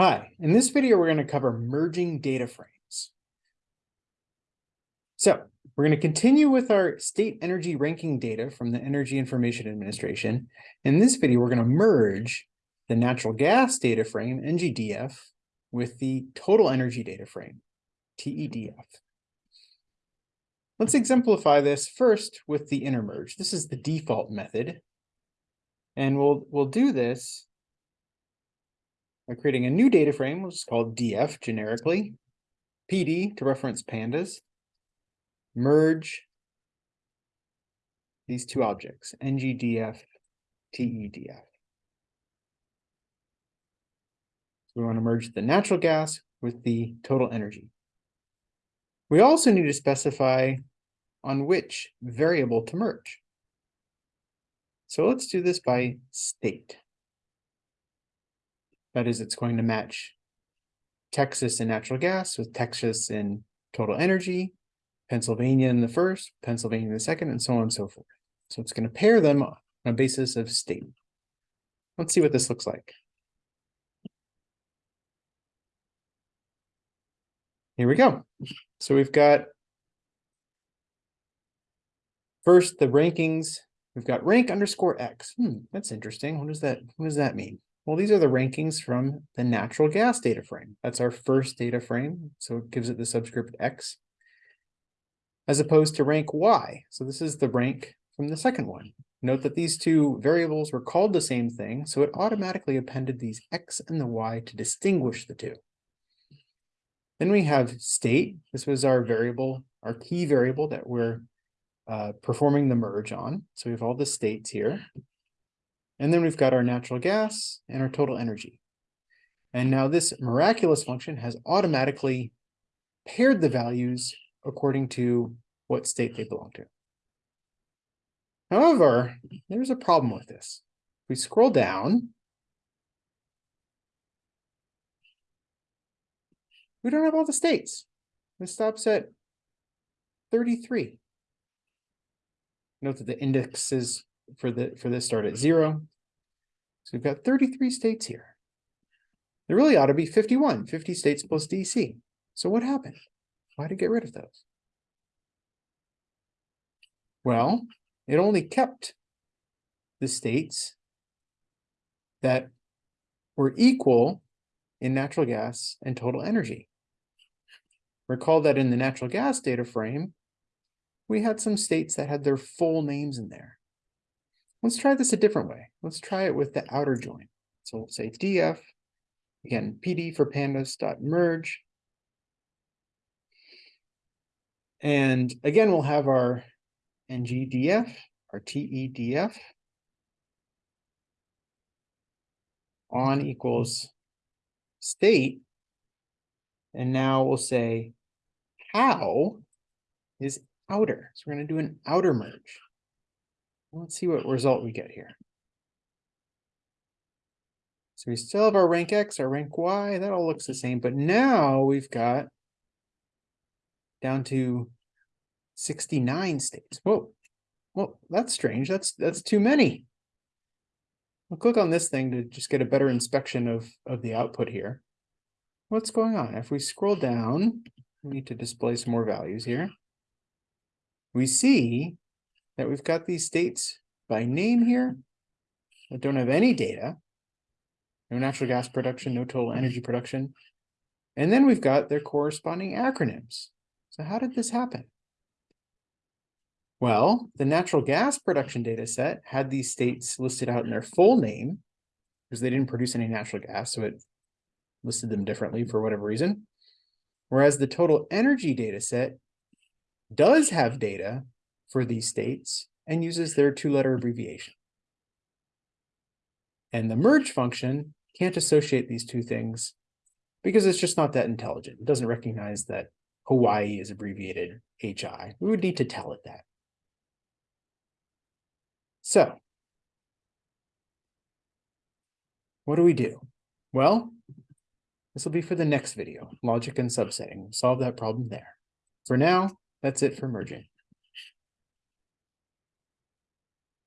Hi, in this video, we're going to cover merging data frames. So we're going to continue with our state energy ranking data from the Energy Information Administration. In this video, we're going to merge the natural gas data frame, NGDF, with the total energy data frame, TEDF. Let's exemplify this first with the inner merge. This is the default method. And we'll, we'll do this by creating a new data frame, which is called DF generically, PD to reference pandas, merge these two objects, ngdf, tedf. So we want to merge the natural gas with the total energy. We also need to specify on which variable to merge. So let's do this by state. That is, it's going to match Texas in natural gas with Texas in total energy, Pennsylvania in the first, Pennsylvania in the second, and so on and so forth. So it's going to pair them on a basis of state. Let's see what this looks like. Here we go. So we've got first the rankings. We've got rank underscore X. Hmm, that's interesting. What does that what does that mean? Well, these are the rankings from the natural gas data frame. That's our first data frame, so it gives it the subscript X, as opposed to rank Y. So this is the rank from the second one. Note that these two variables were called the same thing, so it automatically appended these X and the Y to distinguish the two. Then we have state. This was our variable, our key variable that we're uh, performing the merge on. So we have all the states here. And then we've got our natural gas and our total energy. And now this miraculous function has automatically paired the values according to what state they belong to. However, there's a problem with this. If we scroll down, we don't have all the states. This stops at 33. Note that the indexes for the for this start at zero. So we've got 33 states here. There really ought to be 51, 50 states plus DC. So what happened? Why did it get rid of those? Well, it only kept the states that were equal in natural gas and total energy. Recall that in the natural gas data frame, we had some states that had their full names in there. Let's try this a different way. Let's try it with the outer join. So we'll say df, again, pd for pandas dot merge. And again, we'll have our ngdf, our tedf on equals state. And now we'll say how is outer. So we're going to do an outer merge. Let's see what result we get here. So we still have our rank X, our rank Y, that all looks the same, but now we've got down to 69 states. Whoa, well, that's strange. That's that's too many. I'll click on this thing to just get a better inspection of, of the output here. What's going on? If we scroll down, we need to display some more values here. We see that we've got these states by name here that don't have any data, no natural gas production, no total energy production. And then we've got their corresponding acronyms. So how did this happen? Well, the natural gas production data set had these states listed out in their full name because they didn't produce any natural gas, so it listed them differently for whatever reason. Whereas the total energy data set does have data for these states and uses their two-letter abbreviation. And the merge function can't associate these two things because it's just not that intelligent. It doesn't recognize that Hawaii is abbreviated HI. We would need to tell it that. So what do we do? Well, this will be for the next video, logic and subsetting. Solve that problem there. For now, that's it for merging.